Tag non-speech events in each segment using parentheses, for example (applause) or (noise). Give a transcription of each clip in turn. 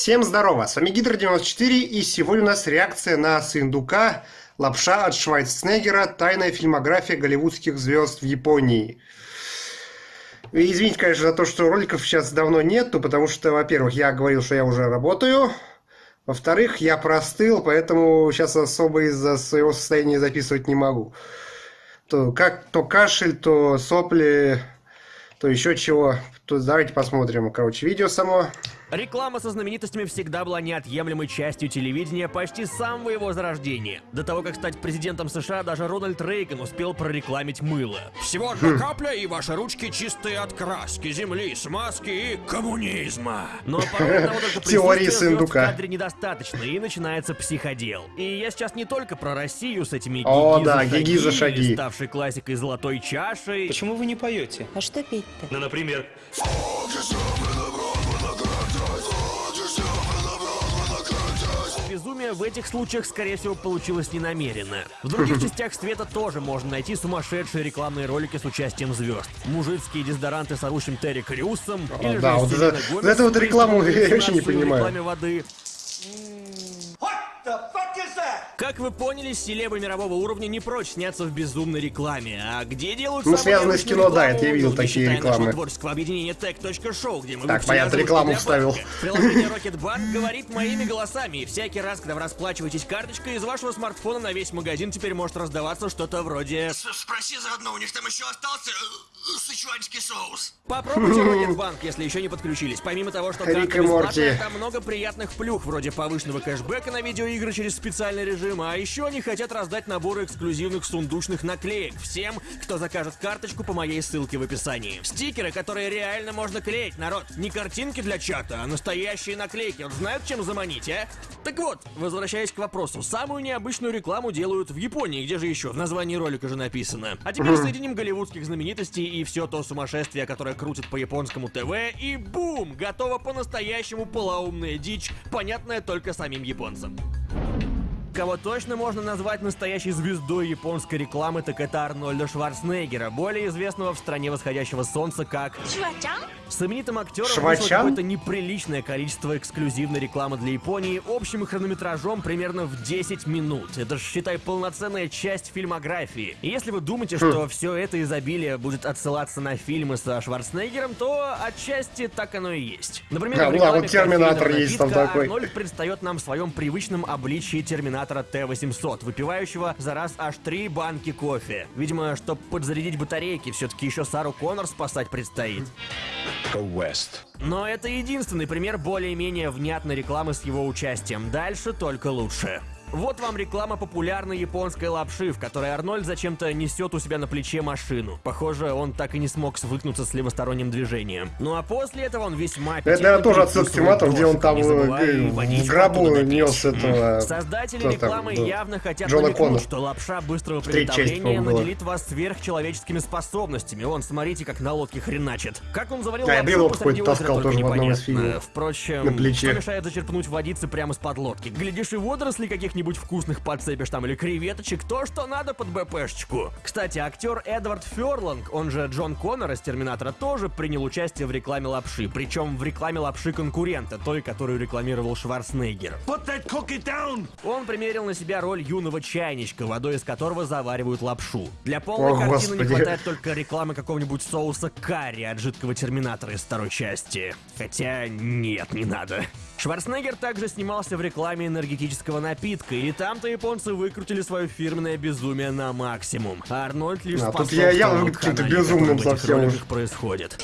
Всем здорово, с вами Гидр94 и сегодня у нас реакция на Сындука «Лапша от Швайцнегера. Тайная фильмография голливудских звезд в Японии». И извините, конечно, за то, что роликов сейчас давно нету, потому что, во-первых, я говорил, что я уже работаю, во-вторых, я простыл, поэтому сейчас особо из-за своего состояния записывать не могу. То, как, то кашель, то сопли, то еще чего. То давайте посмотрим, короче, видео само. Реклама со знаменитостями всегда была неотъемлемой частью телевидения почти с самого его зарождения. До того, как стать президентом США, даже Рональд Рейган успел прорекламить мыло. Всего одна капля, и ваши ручки чистые от краски, земли, смазки и коммунизма. Но порой одного только Теории звезд в сундука. кадре недостаточно, и начинается психодел. И я сейчас не только про Россию с этими О, да, гиги за шаги. ставшей классикой золотой чашей. Почему вы не поете? А что петь-то? Ну, например, Безумие в этих случаях, скорее всего, получилось ненамеренно. В других (laughs) частях света тоже можно найти сумасшедшие рекламные ролики с участием звезд. Мужицкие дезодоранты с орущим Терри Крюсом. или да, же вот за- Гомес эту вот рекламу я вообще не понимаю. рекламе воды. Как вы поняли, селебы мирового уровня не прочь сняться в безумной рекламе. А где делают Ну, связанные с кино, да, это я видел такие рекламы. творческого объединения tech.show, где мы Так, понятно, рекламу вставил. Приложение Rocketbank говорит моими голосами, и всякий раз, когда вы расплачиваетесь карточкой, из вашего смартфона на весь магазин теперь может раздаваться что-то вроде... Спроси заодно, у них там еще остался э, сычуанский соус. Попробуйте (laughs) Rocketbank, если еще не подключились. Помимо того, что карта бесплатная, там много приятных плюх, вроде повышенного кэшбэка на видеоигры через специальный режим, а еще они хотят раздать наборы эксклюзивных сундучных наклеек всем, кто закажет карточку по моей ссылке в описании. Стикеры, которые реально можно клеить, народ. Не картинки для чата, а настоящие наклейки. Вот знают, чем заманить, а? Так вот, возвращаясь к вопросу. Самую необычную рекламу делают в Японии, где же еще? В названии ролика же написано. А теперь соединим голливудских знаменитостей и все то сумасшествие, которое крутит по японскому ТВ, и бум! Готова по-настоящему полоумная дичь, понятная только самим японцам. Кого точно можно назвать настоящей звездой японской рекламы, так это Арнольда Шварценеггера, более известного в стране восходящего солнца как с именитым актером вышло Швачан? какое-то неприличное количество эксклюзивной рекламы для Японии общим хронометражом примерно в 10 минут. Это ж, считай, полноценная часть фильмографии. И если вы думаете, Хм. что все это изобилие будет отсылаться на фильмы со Шварценеггером, то отчасти так оно и есть. Например, Да, в ну да, рекламе вот Терминатор есть там такой. Арнольд предстает нам в своем привычном обличии Терминатора Т-800, выпивающего за раз аж три банки кофе. Видимо, чтобы подзарядить батарейки, все-таки еще Сару Коннор спасать предстоит. Но это единственный пример более-менее внятной рекламы с его участием. Дальше только лучше. Вот вам реклама популярной японской лапши, в которой Арнольд зачем-то несет у себя на плече машину. Похоже, он так и не смог свыкнуться с левосторонним движением. Ну а после этого он весьма Это, наверное, тоже отсылка к Терминатору, где он там э, и в гробу нес этого... Создатели рекламы явно хотят Джона намекнуть, что лапша быстрого приготовления наделит вас сверхчеловеческими способностями. Вон, смотрите, как на лодке хреначит. Как он заварил я лапшу посреди какой-то озера, тоже в одном из фильмов. Впрочем, что мешает зачерпнуть водицы прямо из-под лодки? Глядишь, и водорослей каких-нибудь вкусных подцепишь там, или креветочек, то, что надо под БПшечку. Кстати, актер Эдвард Ферланг, он же Джон Коннор из Терминатора, тоже принял участие в рекламе лапши. Причем в рекламе лапши конкурента, той, которую рекламировал Шварценеггер. Он примерил на себя роль юного чайничка, водой из которого заваривают лапшу. Для полной О, картины господи. не хватает только рекламы какого-нибудь соуса карри от жидкого терминатора из второй части. Хотя нет, не надо. Шварценеггер также снимался в рекламе энергетического напитка, и там-то японцы выкрутили свое фирменное безумие на максимум. А Арнольд лишь А, тут я явно каким-то канале, безумным совсем уж. происходит.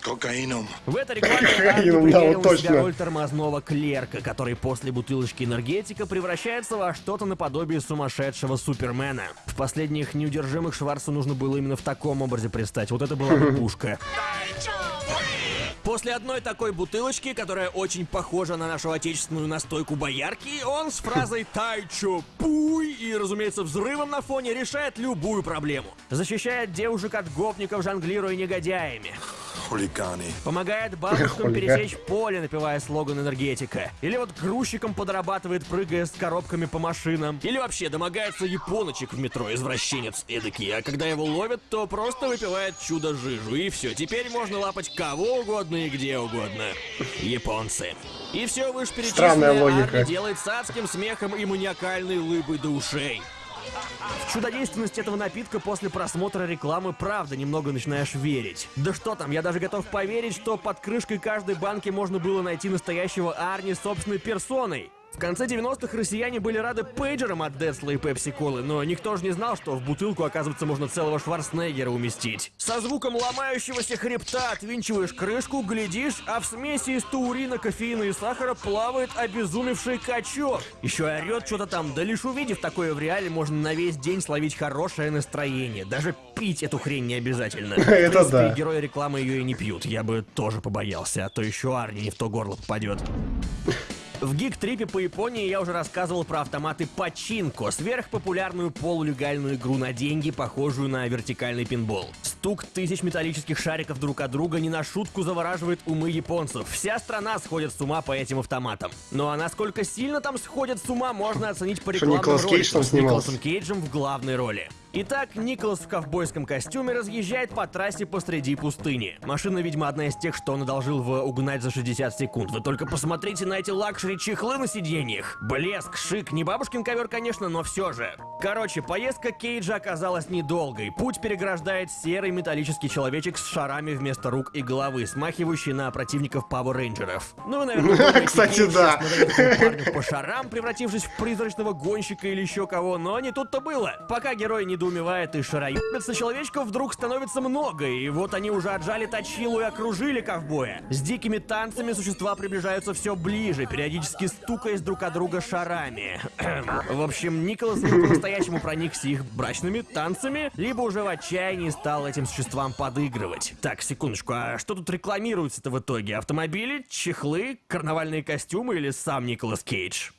Кокаином. В этой рекламе (laughs) Кокаином, да, вот точно. роль тормозного клерка, который после бутылочки энергетика превращается во что-то наподобие сумасшедшего Супермена. В последних неудержимых Шварцу нужно было именно в таком образе предстать. Вот это была (laughs) бы пушка. После одной такой бутылочки, которая очень похожа на нашу отечественную настойку боярки, он с фразой «Тайчо пуй» и, разумеется, взрывом на фоне решает любую проблему. Защищает девушек от гопников, жонглируя негодяями. Хулиганы. Помогает (laughs) бабушкам пересечь поле, напевая слоган энергетика. Или вот грузчиком подрабатывает, прыгая с коробками по машинам. Или вообще домогается японочек в метро, извращенец эдакий. А когда его ловят, то просто выпивает чудо-жижу. И все, теперь можно лапать кого угодно и где угодно. Японцы. И все Странная вышеперечисленное логика. Арни делает с адским смехом и маниакальной улыбой до ушей. В чудодейственность этого напитка после просмотра рекламы правда немного начинаешь верить. Да что там, я даже готов поверить, что под крышкой каждой банки можно было найти настоящего Арни собственной персоной. В конце 90-х россияне были рады пейджерам от Децла и Пепси Колы, но никто же не знал, что в бутылку, оказывается, можно целого Шварценеггера уместить. Со звуком ломающегося хребта отвинчиваешь крышку, глядишь, а в смеси из таурина, кофеина и сахара плавает обезумевший качок. Еще и орет что-то там, да лишь увидев такое в реале, можно на весь день словить хорошее настроение. Даже пить эту хрень не обязательно. (laughs) Это да. герои рекламы ее и не пьют. Я бы тоже побоялся, а то еще Арни не в то горло попадет. В гик-трипе по Японии я уже рассказывал про автоматы Пачинко, сверхпопулярную полулегальную игру на деньги, похожую на вертикальный пинбол. Стук тысяч металлических шариков друг от друга не на шутку завораживает умы японцев. Вся страна сходит с ума по этим автоматам. Ну а насколько сильно там сходят с ума, можно оценить по рекламным роликам с? Николасом Кейджем в главной роли. Итак, Николас в ковбойском костюме разъезжает по трассе посреди пустыни. Машина, видимо, одна из тех, что он одолжил в «Угнать за 60 секунд». Вы только посмотрите на эти лакшери-чехлы на сиденьях. Блеск, шик, не бабушкин ковер, конечно, но все же. Короче, поездка Кейджа оказалась недолгой. Путь переграждает серый металлический человечек с шарами вместо рук и головы, смахивающий на противников Пауэр Рейнджеров. Ну, вы, наверное, (laughs) Кстати, да. (laughs) по шарам, превратившись в призрачного гонщика или еще кого, но не тут-то было. Пока герой недоумевает и шароебится, человечков вдруг становится много, и вот они уже отжали точилу и окружили ковбоя. С дикими танцами существа приближаются все ближе, периодически стукаясь друг от друга шарами. (clears throat) в общем, Николас по-настоящему проникся их брачными танцами, либо уже в отчаянии стал этим существам подыгрывать. Так, секундочку, а что тут рекламируется-то в итоге? Автомобили, чехлы, карнавальные костюмы или сам Николас Кейдж?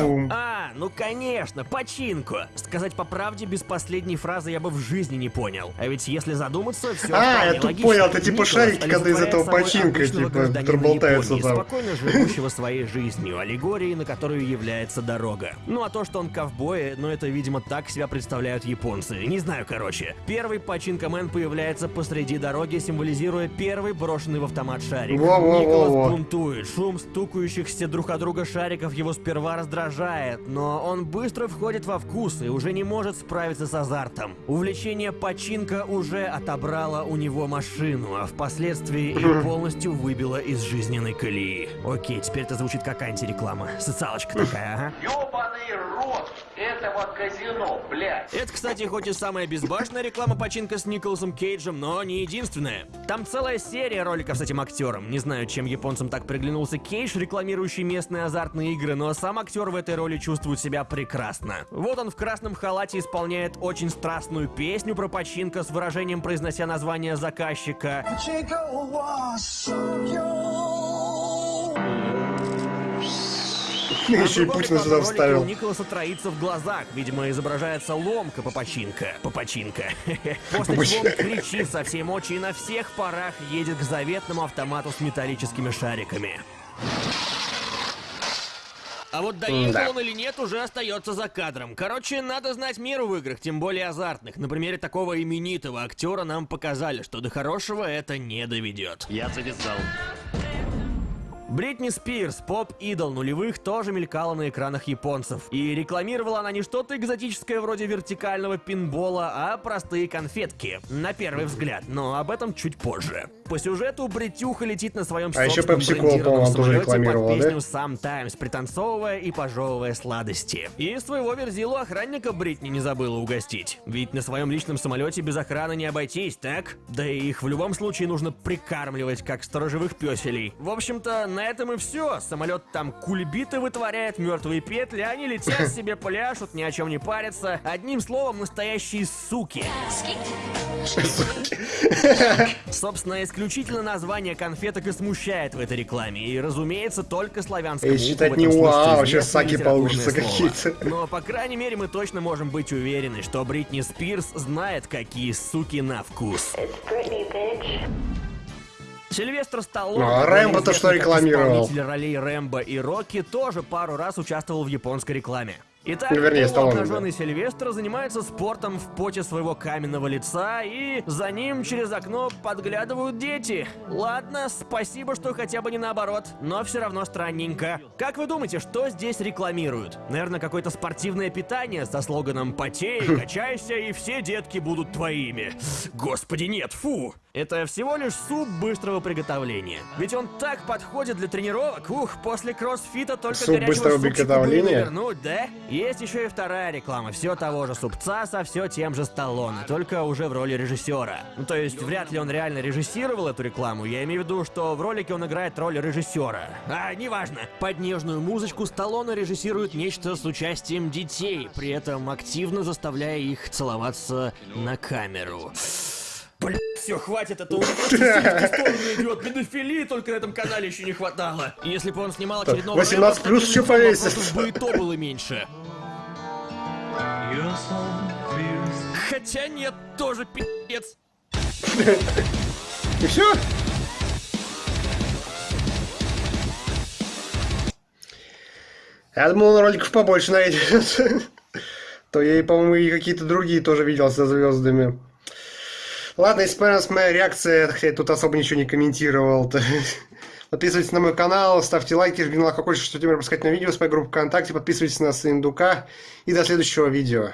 Бум. А, ну конечно, починку. Сказать по правде, без последней фразы я бы в жизни не понял. А ведь если задуматься, все А, я тут понял, это типа шарики, когда из этого починка, типа, которые болтаются там. Спокойно живущего своей жизнью, аллегорией, на которую является дорога. Ну а то, что он ковбой, ну это, видимо, так себя представляют японцы. Не знаю, короче. Первый починка-мен появляется посреди дороги, символизируя первый брошенный в автомат шарик. Во-во-во-во. Николас бунтует. Шум стукающихся друг от друга шариков его сперва раздражает, но он быстро входит во вкус и уже не может справиться с азартом. Увлечение починка уже отобрало у него машину, а впоследствии и (laughs) полностью выбило из жизненной колеи. Окей, теперь это звучит как антиреклама. Социалочка такая, ага. Ёбаный рот этого казино, блядь. Это, кстати, хоть и самая безбашенная реклама починка с Николасом Кейджем, но не единственная. Там целая серия роликов с этим актером. Не знаю, чем японцам так приглянулся Кейдж, рекламирующий местные азартные игры, но сам актер в этой роли чувствует себя прекрасно. Вот он в красном халате исполняет очень страстную песню про починка с выражением произнося название заказчика. Еще и Путина сюда вставил. У Николаса троится в глазах. Видимо, изображается ломка попочинка. Попочинка. (laughs) После чего он кричит со всей мочи и на всех парах едет к заветному автомату с металлическими шариками. А вот доехал М-да. он или нет, уже остается за кадром. Короче, надо знать меру в играх, тем более азартных. На примере такого именитого актера нам показали, что до хорошего это не доведет. Я завязал. Бритни Спирс, поп-идол нулевых, тоже мелькала на экранах японцев. И рекламировала она не что-то экзотическое вроде вертикального пинбола, а простые конфетки. На первый взгляд, но об этом чуть позже. По сюжету Бритюха летит на своем А еще брендированном самолете под да? песню Sometimes, пританцовывая и пожевывая сладости. И своего верзилу охранника Бритни не забыла угостить. Ведь на своем личном самолете без охраны не обойтись, так? Да и их в любом случае нужно прикармливать, как сторожевых песелей. В общем-то, на на этом и все. Самолет там кульбиты вытворяет, мертвые петли, они летят себе, пляшут, ни о чем не парятся. Одним словом, настоящие суки. Собственно, исключительно название конфеток и смущает в этой рекламе. И, разумеется, только славянскому считать не этом уа, смысле вообще известно саки слово. какие-то. Но, по крайней мере, мы точно можем быть уверены, что Бритни Спирс знает, какие суки на вкус. Сильвестр Сталлоне, Ну, а Рэмбо-то известный что рекламировал? ролей Рэмбо и Рокки, тоже пару раз участвовал в японской рекламе. Итак, Ну, вернее, Сталлоне, обнаженный Сильвестр занимается спортом в поте своего каменного лица, и за ним через окно подглядывают дети. Ладно, спасибо, что хотя бы не наоборот, но все равно странненько. Как вы думаете, что здесь рекламируют? Наверное, какое-то спортивное питание со слоганом «Потей, (laughs) качайся, и все детки будут твоими». Господи, нет, фу! Это всего лишь суп быстрого приготовления. Ведь он так подходит для тренировок. Ух, после кроссфита только Суп горячего быстрого приготовления? навернуть, да? Есть еще и вторая реклама, все того же супца со все тем же Сталлоне, только уже в роли режиссера. Ну, то есть, вряд ли он реально режиссировал эту рекламу, я имею в виду, что в ролике он играет роль режиссера. А, неважно. Под нежную музычку Сталлоне режиссирует нечто с участием детей, при этом активно заставляя их целоваться на камеру. Блин, все, хватит, это уже просто в сторону идет. Педофилии только на этом канале еще не хватало. Если бы он снимал очередного 18 Рэмбо, плюс еще вопросов бы и то было меньше. Хотя нет, тоже пи***ц. И все? Я думал, он роликов побольше найдет. (laughs) То я, и, по-моему, и какие-то другие тоже видел со звездами. Ладно, если понравилась моя реакция, хотя я тут особо ничего не комментировал, то (laughs) подписывайтесь на мой канал, ставьте лайки, жмите на колокольчик, чтобы не пропускать на видео с моей группы ВКонтакте, подписывайтесь на Индука и до следующего видео.